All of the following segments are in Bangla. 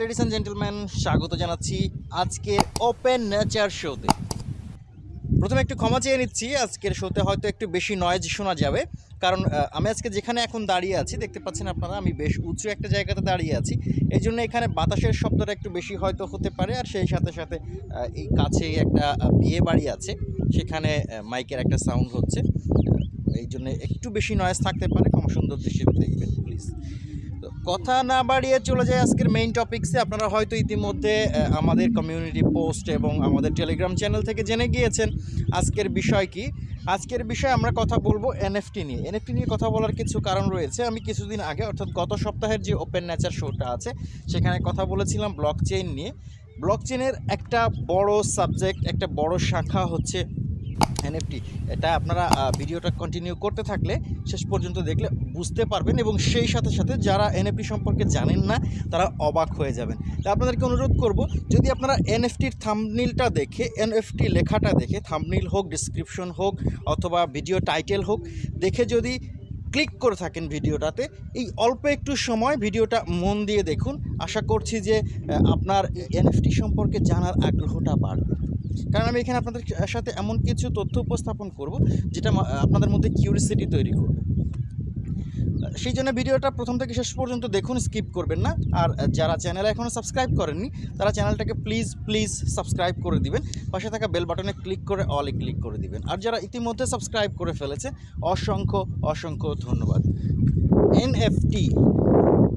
লেডিস অ্যান্ড জেন্টলম্যান স্বাগত জানাচ্ছি আজকের ওপেন নেচার শোতে প্রথমে একটু ক্ষমা চেয়ে নিচ্ছি, আজকের শোতে হয়তো একটু বেশি নয়েজ শোনা যাবে। কারণ আমি আজকে যেখানে এখন দাঁড়িয়ে আছি, দেখতে পাচ্ছেন আপনারা, আমি বেশ উঁচু একটা জায়গাতে দাঁড়িয়ে আছি। এই জন্য এখানে বাতাসের শব্দটা একটু বেশি হয়তো হতে পারে, আর সেই সাথে সাথে এই কাছেই একটা বিয়ে বাড়ি আছে। সেখানে মাইকের একটা সাউন্ড হচ্ছে। এই জন্য একটু বেশি নয়েজ থাকতে পারে। ক্ষমা সুন্দর দৃষ্টিতে দেখবেন প্লিজ কথা না বাড়িয়ে চলে যায় আজকের মেইন টপিকসে আপনারা হয়তো ইতিমধ্যে আমাদের কমিউনিটি পোস্ট এবং আমাদের টেলিগ্রাম চ্যানেল থেকে জেনে গিয়েছেন আজকের বিষয় কি। আজকের বিষয়ে আমরা কথা বলব এনএফটি নিয়ে। এনএফটি নিয়ে কথা বলার কিছু কারণ রয়েছে। আমি কিছুদিন আগে, অর্থাৎ গত সপ্তাহের যে ওপেন নেচার শোটা আছে, সেখানে কথা বলেছিলাম ব্লক চেইন নিয়ে। ব্লক চেইনের একটা বড় সাবজেক্ট একটা বড় শাখা হচ্ছে এনএফটি এটা আপনারা ভিডিওটা কন্টিনিউ করতে থাকলে শেষ পর্যন্ত দেখলে বুঝতে পারবেন এবং সেই সাথে সাথে যারা এনএফটি সম্পর্কে জানেন না, তারা অবাক হয়ে যাবেন। তা আপনাদেরকে অনুরোধ করব, যদি আপনারা এনএফটির থামনিলটা দেখে এনএফটি লেখাটা দেখে থামনিল হোক ডিসক্রিপশন হোক, অথবা ভিডিও টাইটেল হোক, দেখে যদি ক্লিক করে থাকেন ভিডিওটাতে, এই অল্প একটু সময় ভিডিওটা মন দিয়ে দেখুন। আশা করছি যে আপনার এনএফটি সম্পর্কে জানার আগ্রহটা বাড়বে। কারণ আমি এখানে আপনাদের সাথে এমন কিছু তথ্য উপস্থাপন করব, যেটা আপনাদের মধ্যে কিউরিসিটি তৈরি করবে। সেই জন্য ভিডিওটা প্রথম থেকে শেষ পর্যন্ত দেখুন স্কিপ করবেন না। আর যারা চ্যানেলে এখনও সাবস্ক্রাইব করেননি, তারা চ্যানেলটাকে প্লিজ প্লিজ সাবস্ক্রাইব করে দিবেন। পাশে থাকা বেল বাটনে ক্লিক করে অলে ক্লিক করে দিবেন। আর যারা ইতিমধ্যে সাবস্ক্রাইব করে ফেলেছে, অসংখ্য অসংখ্য ধন্যবাদ। এনএফটি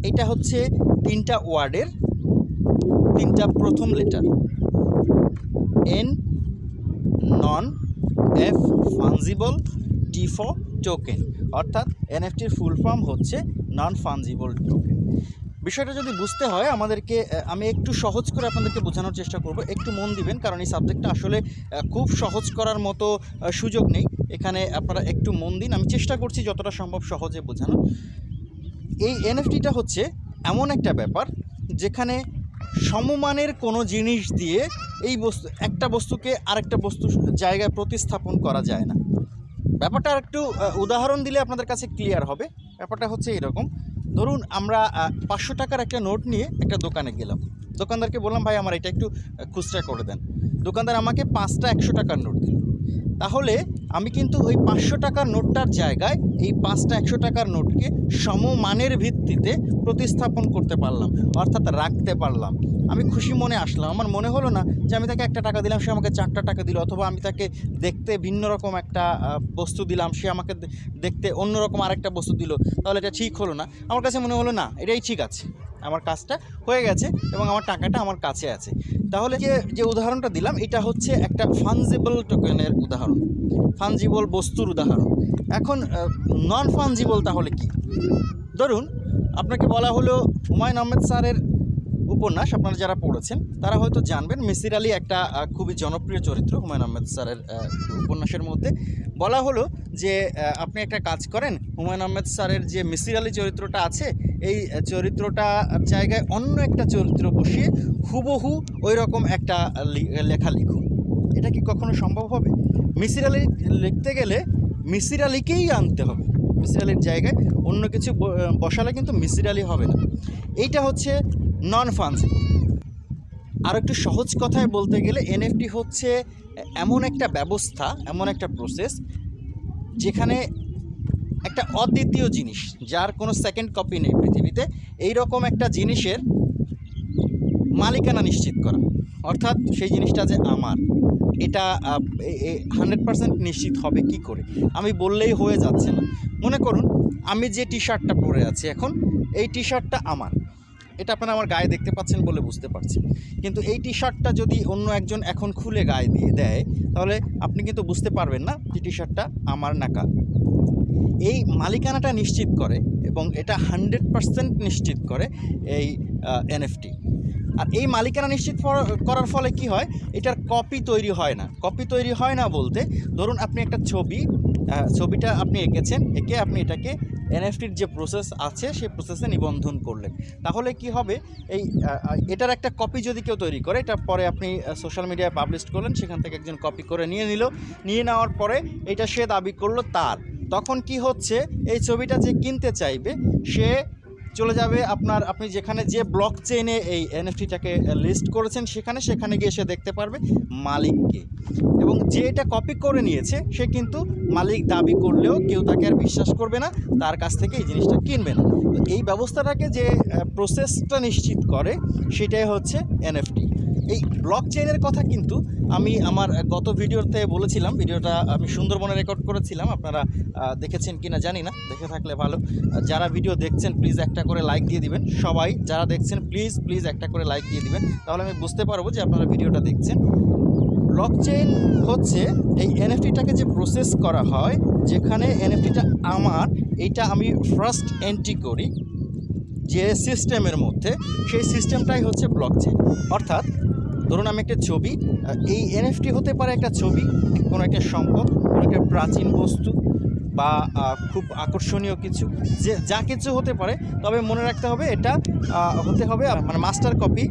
এটা হচ্ছে তিনটা ওয়ার্ডের তিনটা প্রথম letter N non F fungible T for token. অর্থাৎ এনএফটির ফুল ফর্ম হচ্ছে নন ফানজিবল টোকেন। বিষয়টা যদি বুঝতে হয়, আমাদেরকে আমি একটু সহজ করে আপনাদেরকে বোঝানোর চেষ্টা করব। একটু মন দিবেন, কারণ এই সাবজেক্টটা আসলে খুব সহজ করার মতো সুযোগ নেই। এখানে আপনারা একটু মন দিন। আমি চেষ্টা করছি যতটা সম্ভব সহজে বোঝানোর। এই এনএফটিটা হচ্ছে এমন একটা ব্যাপার, যেখানে সমমানের কোনো জিনিস দিয়ে এই বস্তু, একটা বস্তুকে আরেকটা বস্তু জায়গায় প্রতিস্থাপন করা যায় না। ব্যাপারটা একটু উদাহরণ দিলে আপনাদের কাছে ক্লিয়ার হবে। ব্যাপারটা হচ্ছে এরকম। ধরুন আমরা পাঁচশো টাকার একটা নোট নিয়ে একটা দোকানে গেলাম। দোকানদারকে বললাম, ভাই, আমার এটা একটু খুচরা করে দেন। দোকানদার আমাকে পাঁচটা একশো টাকার নোট দিল। তাহলে আমি কিন্তু ওই পাঁচশো টাকার নোটটার জায়গায় এই পাঁচটা একশো টাকার নোটকে সমমানের ভিত্তিতে প্রতিস্থাপন করতে পারলাম, অর্থাৎ রাখতে পারলাম। আমি খুশি মনে আসলাম। আমার মনে হলো না যে আমি তাকে একটা টাকা দিলাম, সে আমাকে চারটা টাকা দিল, অথবা আমি তাকে দেখতে ভিন্ন রকম একটা বস্তু দিলাম, সে আমাকে দেখতে অন্যরকম আরেকটা বস্তু দিল, তাহলে এটা ঠিক হলো না। আমার কাছে মনে হলো, না, এটাই ঠিক আছে। আমার কাজটা হয়ে গেছে এবং আমার টাকাটা আমার কাছে আছে। তাহলে যে যে উদাহরণটা দিলাম, এটা হচ্ছে একটা ফানজিবল টোকেনের উদাহরণ। ফানজিবল বস্তুর উদাহরণ। এখন নন ফানজিবল তাহলে কি? ধরুন, আপনাকে বলা হলো হুমায়ুন আহমেদ স্যারের উপন্যাস, আপনারা যারা পড়েছেন, তারা হয়তো জানবেন, মিসির আলী একটা খুবই জনপ্রিয় চরিত্র হুমায়ুন আহমেদ স্যারের উপন্যাসের মধ্যে। বলা হলো যে আপনি একটা কাজ করেন, হুমায়ুন আহমেদ স্যারের যে মিসির আলী চরিত্রটা আছে, এই চরিত্রটা জায়গায় অন্য একটা চরিত্র বসিয়ে হুবহু ওই রকম একটা লেখা লিখুন। এটা কি কখনো সম্ভব হবে? মিসির আলী লিখতে গেলে মিসির আলীকেই আনতে হবে। মিসির আলীর জায়গায় অন্য কিছু বসালে কিন্তু মিসির আলী হবে না। এইটা হচ্ছে নন ফানজিবল আর একটু সহজ কথায় বলতে গেলে এনএফটি হচ্ছে এমন একটা ব্যবস্থা, এমন একটা প্রসেস যেখানে একটা অদ্বিতীয় জিনিস, যার কোনো সেকেন্ড কপি নেই পৃথিবীতে এই রকম একটা জিনিসের মালিকানা নিশ্চিত করা। অর্থাৎ সেই জিনিসটা যে আমার। এটা হান্ড্রেড পার্সেন্ট নিশ্চিত হবে কি করে? আমি বললেই হয়ে যাচ্ছে না। মনে করুন, আমি যে টি শার্টটা পরে আছি এখন, এই টি শার্টটা আমার। এটা আপনারা আমার গায়ে দেখতে পাচ্ছেন বলে বুঝতে পারছেন কিন্তু এই টি শার্টটা যদি অন্য একজন এখন খুলে গায়ে দিয়ে দেয়, তাহলে আপনি কিন্তু বুঝতে পারবেন না যে টি শার্টটা আমার না কার। এই মালিকানাটা নিশ্চিত করে এবং এটা হান্ড্রেড পার্সেন্ট নিশ্চিত করে এই এনএফটি আর এই মালিকানা নিশ্চিত করার ফলে কি হয়? এটার কপি তৈরি হয় না। কপি তৈরি হয় না বলতে, ধরুন আপনি একটা ছবি ছবিটা আপনি এঁকেছেন, এঁকে আপনি এটাকে এনএফটির যে প্রসেস আছে, সেই প্রসেসে নিবন্ধন করলেন। তাহলে কি হবে? এই এটার একটা কপি যদি কেউ তৈরি করে, এটা পরে আপনি সোশ্যাল মিডিয়ায় পাবলিশ করলেন, সেখান থেকে একজন কপি করে নিয়ে নিল। নিয়ে নেওয়ার পরে এটা সে দাবি করল তার। তখন কি হচ্ছে? এই ছবিটা যে কিনতে চাইবে, সে চলে যাবে আপনার, আপনি যেখানে যে ব্লক চেইনে এই এনএফটিটাকে লিস্ট করেছেন, সেখানে সেখানে গিয়ে সে দেখতে পারবে মালিককে। এবং যে এটা কপি করে নিয়েছে, সে কিন্তু মালিক দাবি করলেও কেউ তাকে আর বিশ্বাস করবে না, তার কাছ থেকে এই জিনিসটা কিনবে না। তো এই ব্যবস্থাটাকে যে প্রসেসটা নিশ্চিত করে, সেটাই হচ্ছে এনএফটি এই ব্লক চেইনের কথা কিন্তু আমি আমার গত ভিডিওতে বলেছিলাম, ভিডিওটা আমি সুন্দরবনে রেকর্ড করেছিলাম, আপনারা দেখেছেন কিনা জানি না, দেখে থাকলে ভালো। যারা ভিডিও দেখছেন প্লিজ একটা করে লাইক দিয়ে দিবেন। সবাই যারা দেখছেন প্লিজ প্লিজ একটা করে লাইক দিয়ে দিবেন। তাহলে আমি বুঝতে পারব যে আপনারা ভিডিওটা দেখছেন। ব্লক চেইন হচ্ছে এই এনএফটিটাকে যে প্রসেস করা হয়, যেখানে এনএফটিটা আমার, এইটা আমি ফার্স্ট এন্ট্রি করি যে সিস্টেমের মধ্যে, সেই সিস্টেমটাই হচ্ছে ব্লক চেইন অর্থাৎ ধরুন আমি একটা ছবি এই এনএফটি হতে পারে একটা ছবি, কোনো একটা সম্পদ, কোনো একটা প্রাচীন বস্তু বা খুব আকর্ষণীয় কিছু, যে, যা কিছু হতে পারে, তবে মনে রাখতে হবে এটা হতে হবে মানে মাস্টার কপি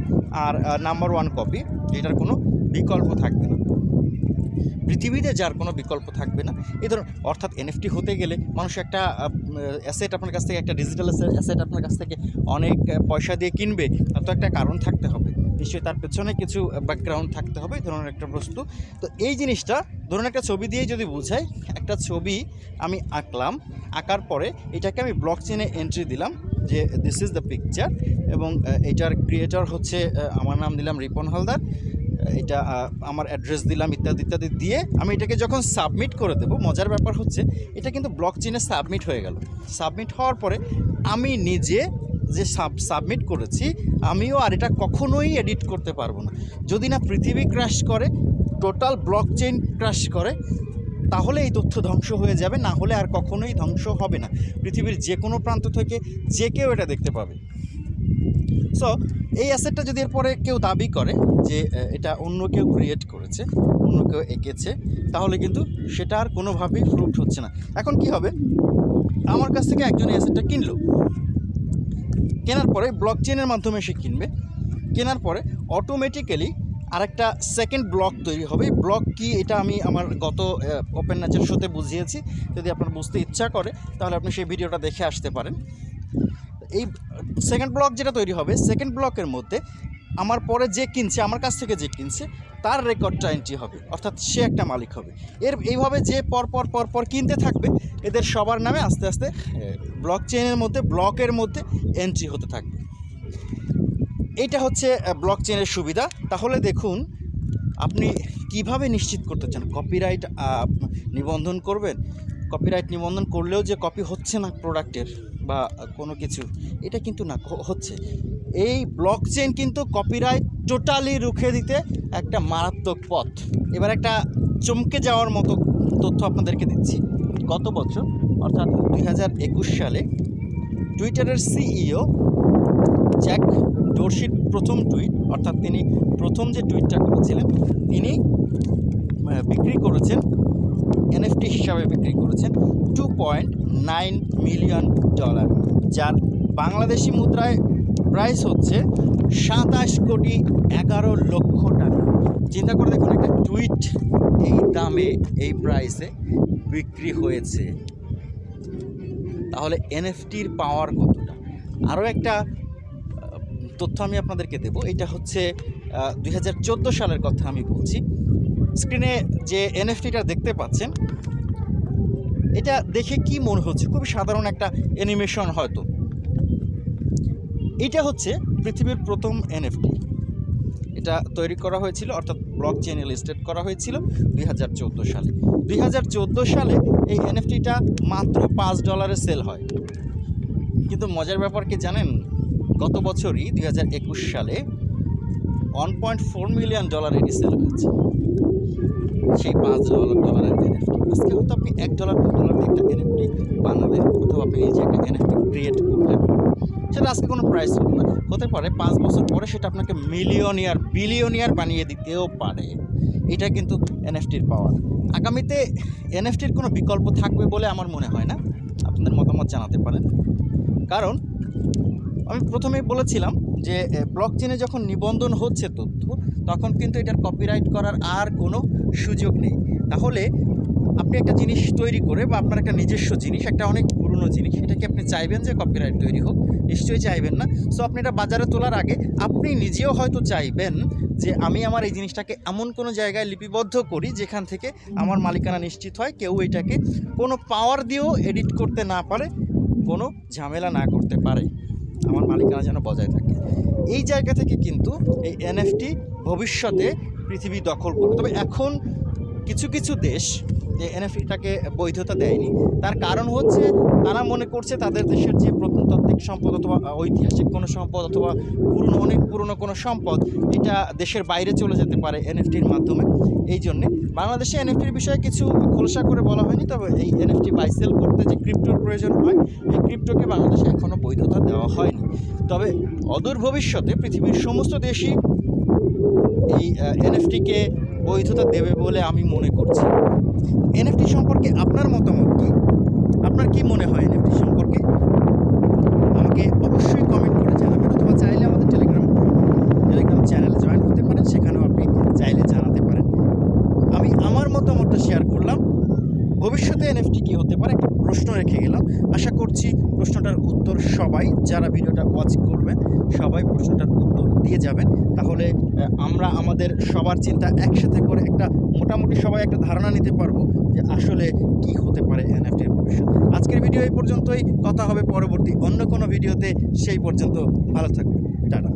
আর নাম্বার ওয়ান কপি এটার কোনো বিকল্প থাকবে না। পৃথিবীতে যার কোনো বিকল্প থাকবে না। এই ধরুন, অর্থাৎ এনএফটি হতে গেলে মানুষ একটা অ্যাসেট আপনার কাছ থেকে, একটা ডিজিটাল অ্যাসেট আপনার কাছ থেকে অনেক পয়সা দিয়ে কিনবে, তার তো একটা কারণ থাকতে হবে। নিশ্চয়ই তার পেছনে কিছু ব্যাকগ্রাউন্ড থাকতে হবে, এই ধরনের একটা বস্তু। তো এই জিনিসটা, ধরুন একটা ছবি দিয়েই যদি বোঝাই, একটা ছবি আমি আঁকলাম, আঁকার পরে এটাকে আমি ব্লক চেনে এন্ট্রি দিলাম যে দিস ইজ দ্য পিকচার এবং এটার ক্রিয়েটর হচ্ছে আমার নাম দিলাম রিপন হালদার এটা আমার অ্যাড্রেস দিলাম ইত্যাদি ইত্যাদি দিয়ে আমি এটাকে যখন সাবমিট করে দেবো, মজার ব্যাপার হচ্ছে এটা কিন্তু ব্লক চেনে সাবমিট হয়ে গেল। সাবমিট হওয়ার পরে আমি নিজে যে সাব সাবমিট করেছি, আমিও আর এটা কখনোই এডিট করতে পারব না। যদি না পৃথিবী ক্র্যাশ করে টোটাল ব্লক চেইন ক্র্যাশ করে, তাহলে এই তথ্য ধ্বংস হয়ে যাবে, না হলে আর কখনোই ধ্বংস হবে না। পৃথিবীর যে কোনো প্রান্ত থেকে যে কেউ এটা দেখতে পাবে। সো এই অ্যাসেটটা যদি এরপরে কেউ দাবি করে যে এটা অন্য কেউ ক্রিয়েট করেছে, অন্য কেউ এঁকেছে, তাহলে কিন্তু সেটা আর কোনোভাবেই ফ্রুট হচ্ছে না। এখন কি হবে? আমার কাছ থেকে একজন অ্যাসেটটা কিনলো। কেনার পরে ব্লক চেনের মাধ্যমে সে কিনবে। কেনার পরে অটোমেটিক্যালি আরেকটা সেকেন্ড ব্লক তৈরি হবে। ব্লক কি এটা আমি আমার গত ওপেন নাচের শোতে বুঝিয়েছি। যদি আপনার বুঝতে ইচ্ছা করে, তাহলে আপনি সেই ভিডিওটা দেখে আসতে পারেন। এই সেকেন্ড ব্লক যেটা তৈরি হবে সেকেন্ড ব্লকের মধ্যে আমার পরে যে কিনছে, আমার কাছ থেকে যে কিনছে, তার রেকর্ডটা এন্ট্রি হবে। অর্থাৎ সে একটা মালিক হবে। এর এইভাবে যে পর পর পর পর কিনতে থাকবে, এদের সবার নামে আস্তে আস্তে ব্লক চেনের মধ্যে ব্লকের মধ্যে এন্ট্রি হতে থাকবে। এইটা হচ্ছে ব্লক চেনের সুবিধা। তাহলে দেখুন, আপনি কীভাবে নিশ্চিত করতে চান? কপিরাইট নিবন্ধন করবেন? কপিরাইট নিবন্ধন করলেও যে কপি হচ্ছে না প্রোডাক্টের বা কোনো কিছু, এটা কিন্তু না হচ্ছে। এই ব্লক চেন কিন্তু কপিরাইট টোটালি রুখে দিতে একটা মারাত্মক পথ। এবার একটা চমকে যাওয়ার মতো তথ্য আপনাদেরকে দিচ্ছি। গত বছর, অর্থাৎ দুই হাজার একুশ সালে টুইটারের সিইও জ্যাক ডোরশির প্রথম টুইট অর্থাৎ তিনি প্রথম যে টুইটটা করেছিলেন, তিনি বিক্রি করেছেন এনএফটি হিসাবে বিক্রি করেছেন two point nine million dollar যার বাংলাদেশি মুদ্রায় প্রাইস হচ্ছে সাতাশ কোটি এগারো লক্ষ টাকা। চিন্তা করে দেখুন, একটা টুইট এই দামে, এই প্রাইসে বিক্রি হয়েছে। তাহলে এনএফটির পাওয়ার কতটা? আরও একটা তথ্য আমি আপনাদেরকে দেব। এটা হচ্ছে দু হাজার চোদ্দ সালের কথা আমি বলছি। স্ক্রিনে যে এনএফটিটা দেখতে পাচ্ছেন, এটা দেখে কি মনে হচ্ছে? খুবই সাধারণ একটা অ্যানিমেশন হয়তো। এটা হচ্ছে পৃথিবীর প্রথম এনএফটি। এটা তৈরি করা হয়েছিল, অর্থাৎ ব্লক চেইনে লিস্টেড করা হয়েছিল দুই হাজার চোদ্দ সালে। দুই হাজার চোদ্দ সালে এই এনএফটিটা মাত্র পাঁচ ডলারে সেল হয়। কিন্তু মজার ব্যাপার কি জানেন? গত বছরই দুই হাজার একুশ সালে one point four million dollar এটি সেল হয়েছে। সেই পাঁচ ডলার, ডলারের এনএফটি। আজকে হয়তো আপনি এক ডলার, দু ডলার একটা এনএফটি বানালেন, অথবা আপনি নিজে একটা এনএফটি ক্রিয়েট করলেন। সেটা আজকে কোনো প্রাইস না। হতে পারে পাঁচ বছর পরে সেটা আপনাকে মিলিয়নিয়ার বিলিয়নিয়ার বানিয়ে দিতেও পারে। এটা কিন্তু এনএফটির পাওয়ার আগামীতে এনএফটির কোনো বিকল্প থাকবে বলে আমার মনে হয় না। আপনাদের মতামত জানাতে পারেন। কারণ আমি প্রথমেই বলেছিলাম যে ব্লক চেনে যখন নিবন্ধন হচ্ছে তথ্য, তখন কিন্তু এটার কপিরাইট করার আর কোনো সুযোগ নেই। তাহলে আপনি একটা জিনিস তৈরি করে বা আপনার একটা নিজস্ব জিনিস, একটা অনেক পুরনো জিনিস, সেটাকে আপনি চাইবেন যে কপিরাইট তৈরি হোক। নিশ্চয়ই চাইবেন না। সো আপনি এটা বাজারে তোলার আগে আপনি নিজেও হয়তো চাইবেন যে আমি আমার এই জিনিসটাকে এমন কোনো জায়গায় লিপিবদ্ধ করি যেখান থেকে আমার মালিকানা নিশ্চিত হয়, কেউ এটাকে কোনো পাওয়ার দিয়েও এডিট করতে না পারে, কোনো ঝামেলা না করতে পারে। আমার মালিকানা যেন বজায় থাকে। এই জায়গা থেকে কিন্তু এই এনএফটি ভবিষ্যতে পৃথিবী দখল করবে। তবে এখন কিছু কিছু দেশ যে এনএফটিটাকে বৈধতা দেয়নি। তার কারণ হচ্ছে তারা মনে করছে তাদের দেশের যে প্রত্নতাত্ত্বিক সম্পদ অথবা ঐতিহাসিক কোনো সম্পদ অথবা পুরনো, অনেক পুরনো কোনো সম্পদ, এটা দেশের বাইরে চলে যেতে পারে এনএফটির মাধ্যমে। এই জন্যে বাংলাদেশে এনএফটির বিষয়ে কিছু খোলসা করে বলা হয়নি, তবে এই এনএফটি বাইসেল করতে যে ক্রিপ্টোর প্রয়োজন হয়, এই ক্রিপ্টোকে বাংলাদেশে এখনও বৈধতা দেওয়া হয়নি। তবে অদূর ভবিষ্যতে পৃথিবীর সমস্ত দেশই এই এনএফটিকে বৈধতা দেবে বলে আমি মনে করছি। এনএফটি সম্পর্কে আপনার মতামত কি? আপনার কি মনে হয় এনএফটি সম্পর্কে? আমাকে অবশ্যই কমেন্ট করে জানাবেন অথবা চাইলে আমাদের টেলিগ্রাম টেলিগ্রাম চ্যানেলে জয়েন হতে পারেন, সেখানেও আপনি চাইলে জানাতে পারেন। আমি আমার মতামতটা শেয়ার করলাম। ভবিষ্যতে এনএফটি কী হতে পারে? প্রশ্ন রেখে গেলাম। আশা করছি প্রশ্নটার উত্তর সবাই যারা ভিডিওটা ওয়াচ করবেন, সবাই প্রশ্নটার উত্তর দিয়ে যাবেন। তাহলে আমরা আমাদের সবার চিন্তা একসাথে করে একটা মোটামুটি সবাই একটা ধারণা নিতে পারব যে আসলে কি হতে পারে এনএফটির ভবিষ্যৎ। আজকের ভিডিও এই পর্যন্তই। কথা হবে পরবর্তী অন্য কোনো ভিডিওতে। সেই পর্যন্ত ভালো থাকবেন। টাটা।